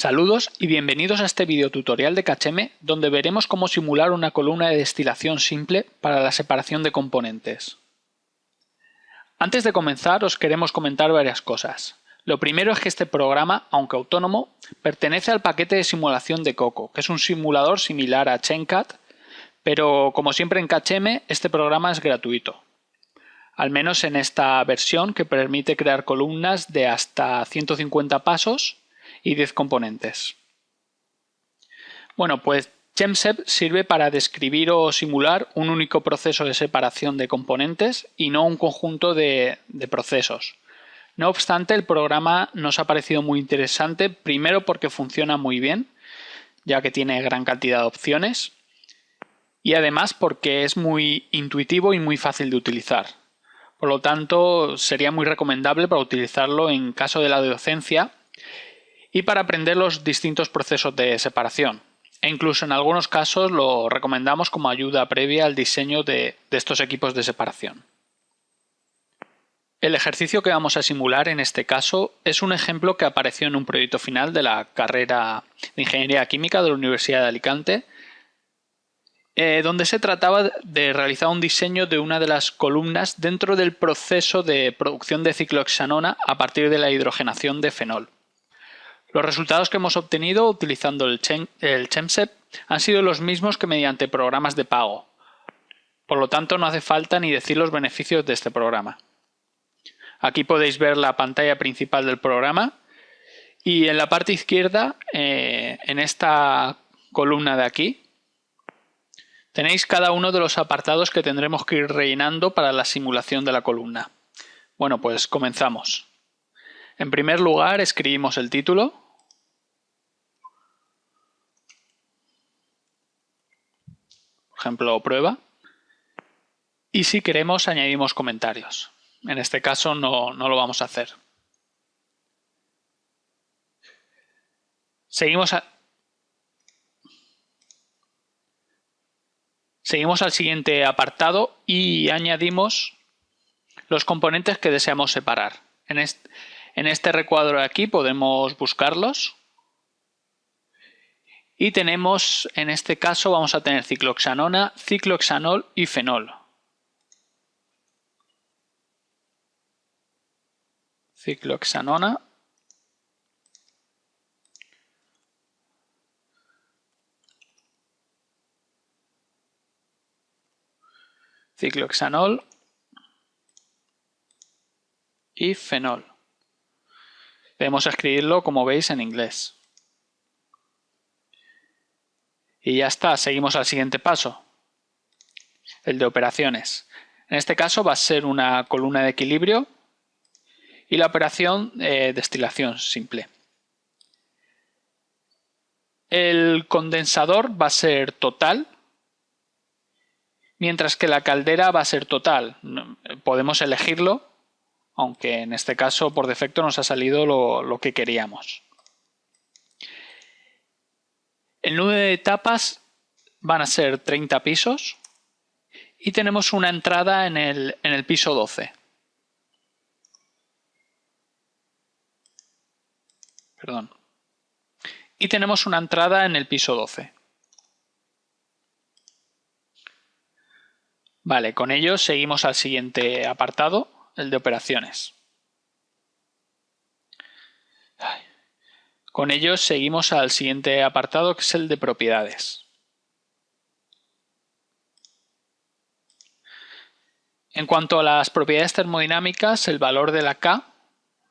Saludos y bienvenidos a este videotutorial de KHM donde veremos cómo simular una columna de destilación simple para la separación de componentes. Antes de comenzar os queremos comentar varias cosas. Lo primero es que este programa, aunque autónomo, pertenece al paquete de simulación de Coco, que es un simulador similar a ChainCat, pero como siempre en KHM este programa es gratuito. Al menos en esta versión que permite crear columnas de hasta 150 pasos y 10 componentes. Bueno, pues ChemSep sirve para describir o simular un único proceso de separación de componentes y no un conjunto de, de procesos. No obstante, el programa nos ha parecido muy interesante, primero porque funciona muy bien, ya que tiene gran cantidad de opciones, y además porque es muy intuitivo y muy fácil de utilizar. Por lo tanto, sería muy recomendable para utilizarlo en caso de la docencia y para aprender los distintos procesos de separación. E incluso en algunos casos lo recomendamos como ayuda previa al diseño de, estos equipos de separación. El ejercicio que vamos a simular en este caso es un ejemplo que apareció en un proyecto final de la carrera de Ingeniería Química de la Universidad de Alicante, eh, donde se trataba de realizar un diseño de una de las columnas dentro del proceso de producción de ciclohexanona a partir de la hidrogenación de fenol. Los resultados que hemos obtenido utilizando el, ChemSep han sido los mismos que mediante programas de pago. Por lo tanto, no hace falta ni decir los beneficios de este programa. Aquí podéis ver la pantalla principal del programa y en la parte izquierda, eh, en esta columna de aquí, tenéis cada uno de los apartados que tendremos que ir rellenando para la simulación de la columna. Bueno, pues comenzamos. En primer lugar, escribimos el título. Por ejemplo, prueba. Y si queremos, añadimos comentarios. En este caso no, no lo vamos a hacer. Seguimos. Seguimos al siguiente apartado y añadimos los componentes que deseamos separar. En este recuadro de aquí podemos buscarlos. Y tenemos, en este caso, vamos a tener cicloxanona, ciclohexanol y fenol. Ciclohexanona. Ciclohexanol y fenol. Debemos escribirlo como veis en inglés. Y ya está, seguimos al siguiente paso, el de operaciones. En este caso va a ser una columna de equilibrio y la operación de destilación simple. El condensador va a ser total, mientras que la caldera va a ser total. Podemos elegirlo aunque en este caso por defecto nos ha salido lo, que queríamos. El número de etapas van a ser 30 pisos y tenemos una entrada en el, en el piso 12. Perdón. Y tenemos una entrada en el piso 12. Vale, con ello seguimos al siguiente apartado el de operaciones. Con ello seguimos al siguiente apartado que es el de propiedades. En cuanto a las propiedades termodinámicas, el valor de la K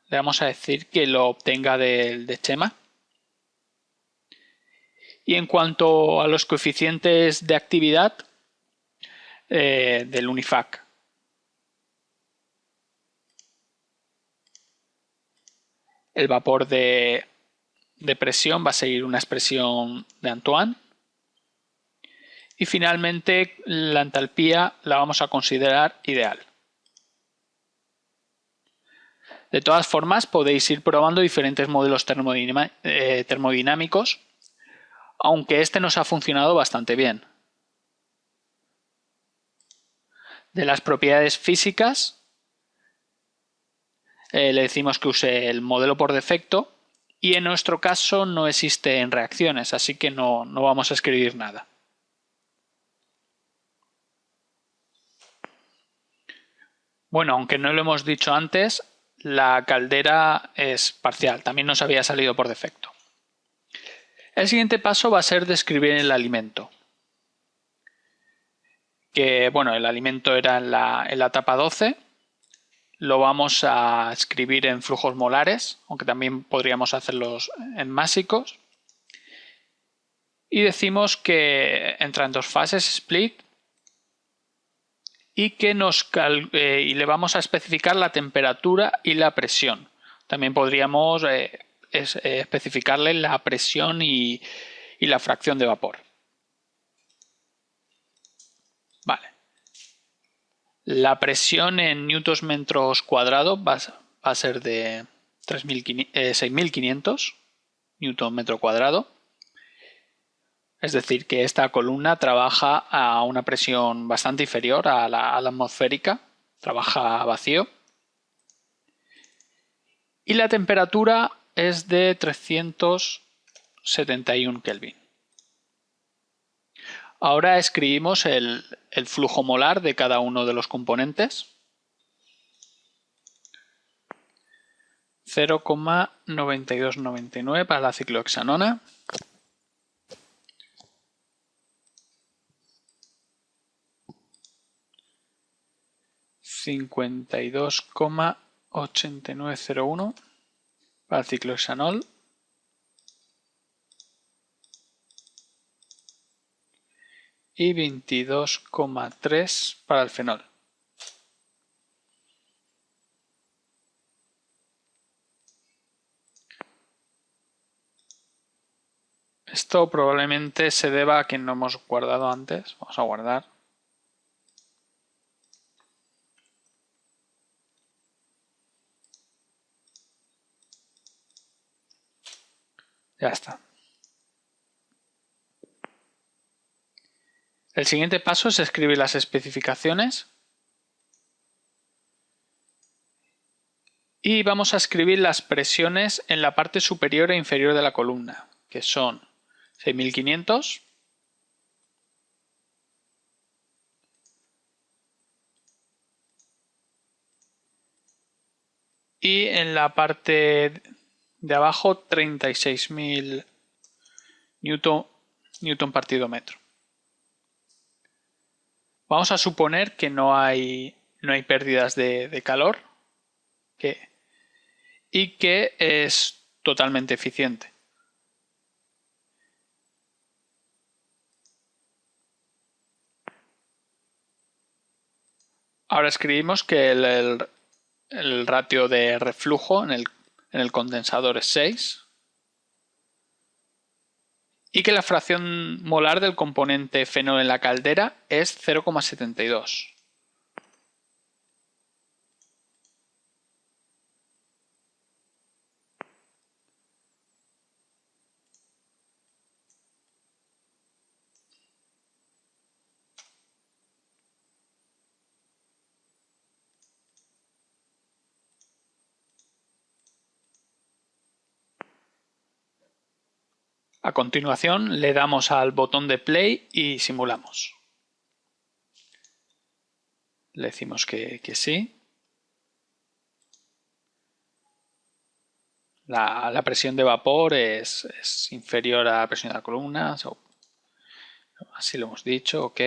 le vamos a decir que lo obtenga del de Chema. Y en cuanto a los coeficientes de actividad eh, del Unifac. El vapor de, presión va a seguir una expresión de Antoine. Y finalmente la entalpía la vamos a considerar ideal. De todas formas podéis ir probando diferentes modelos eh, termodinámicos, aunque este nos ha funcionado bastante bien. De las propiedades físicas eh, le decimos que use el modelo por defecto y en nuestro caso no existen reacciones, así que no, no vamos a escribir nada. Bueno, aunque no lo hemos dicho antes, la caldera es parcial, también nos había salido por defecto. El siguiente paso va a ser describir el alimento. Que bueno, el alimento era en la, en la etapa 12. Lo vamos a escribir en flujos molares, aunque también podríamos hacerlos en másicos. Y decimos que entra en dos fases, split, y que nos eh, y le vamos a especificar la temperatura y la presión. También podríamos eh, eh, especificarle la presión y, la fracción de vapor. Vale. La presión en newtons metros cuadrados va, a ser de 6.500 newton metro cuadrado. Es decir, que esta columna trabaja a una presión bastante inferior a la, atmosférica, trabaja vacío. Y la temperatura es de 371 Kelvin. Ahora escribimos el, flujo molar de cada uno de los componentes. 0,9299 para la ciclohexanona. 52,8901 para el ciclohexanol y 22,3 para el fenol. Esto probablemente se deba a que no hemos guardado antes. Vamos a guardar. Ya está. El siguiente paso es escribir las especificaciones. Y vamos a escribir las presiones en la parte superior e inferior de la columna, que son 6500, y en la parte de abajo 36.000 newton, newton partido metro. Vamos a suponer que no hay, no hay pérdidas de, calor y que es totalmente eficiente. Ahora escribimos que el, el ratio de reflujo en el en el condensador es 6 y que la fracción molar del componente fenol en la caldera es 0,72. A continuación le damos al botón de play y simulamos. Le decimos que, sí. La, presión de vapor es, inferior a la presión de la columna. así lo hemos dicho, ok.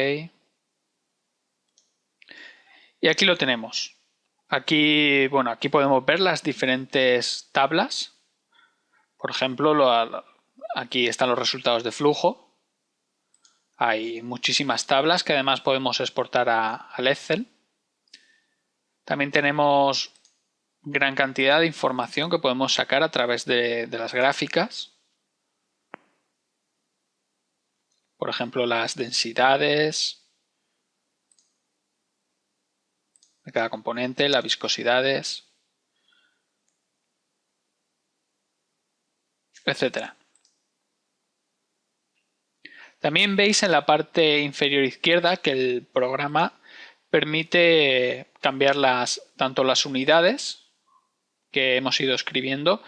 Y aquí lo tenemos. Aquí, bueno, aquí podemos ver las diferentes tablas. Por ejemplo, lo, Aquí están los resultados de flujo. Hay muchísimas tablas que además podemos exportar a, al Excel. También tenemos gran cantidad de información que podemos sacar a través de, de las gráficas. Por ejemplo, las densidades de cada componente, las viscosidades, etcétera. También veis en la parte inferior izquierda que el programa permite cambiar las, tanto las unidades que hemos ido escribiendo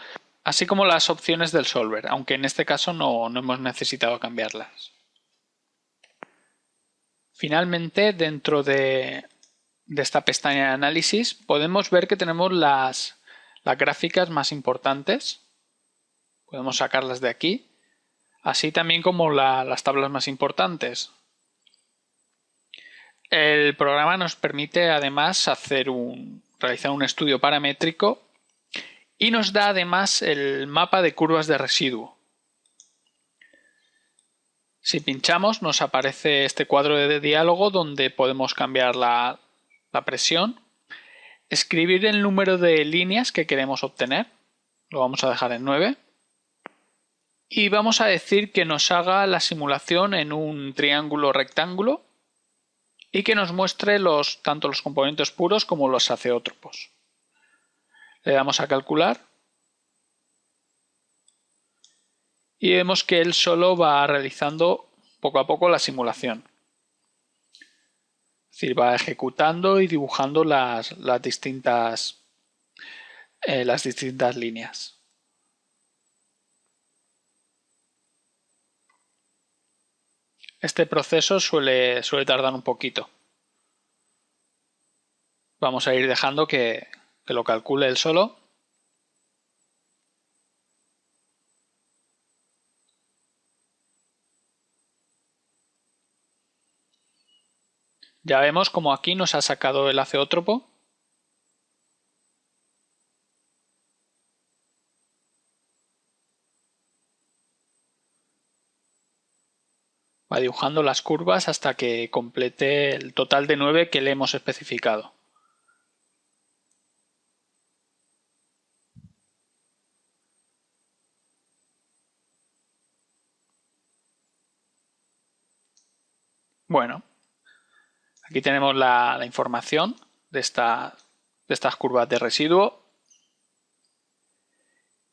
así como las opciones del solver, aunque en este caso no, hemos necesitado cambiarlas. Finalmente, dentro de, esta pestaña de análisis, podemos ver que tenemos las, gráficas más importantes. Podemos sacarlas de aquí, así también como las tablas más importantes. El programa nos permite además realizar un estudio paramétrico y nos da además el mapa de curvas de residuo. Si pinchamos nos aparece este cuadro de diálogo donde podemos cambiar la, la presión, escribir el número de líneas que queremos obtener, lo vamos a dejar en 9, y vamos a decir que nos haga la simulación en un triángulo rectángulo y que nos muestre los, tanto los componentes puros como los aceótropos. Le damos a calcular y vemos que él solo va realizando poco a poco la simulación. Es decir, va ejecutando y dibujando las, distintas, eh, las distintas líneas. Este proceso suele, suele tardar un poquito. Vamos a ir dejando que, que lo calcule él solo. Ya vemos como aquí nos ha sacado el aceótropo Va dibujando las curvas hasta que complete el total de 9 que le hemos especificado. Bueno, aquí tenemos la, información de, de estas curvas de residuo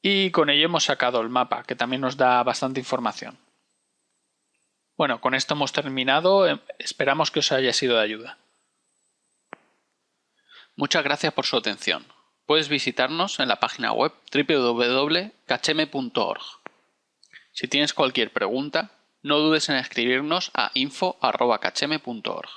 y con ello hemos sacado el mapa que también nos da bastante información. Bueno, con esto hemos terminado. Em, esperamos que os haya sido de ayuda. Muchas gracias por su atención. Puedes visitarnos en la página web www.cacheme.org. Si tienes cualquier pregunta, no dudes en escribirnos a info.cacheme.org.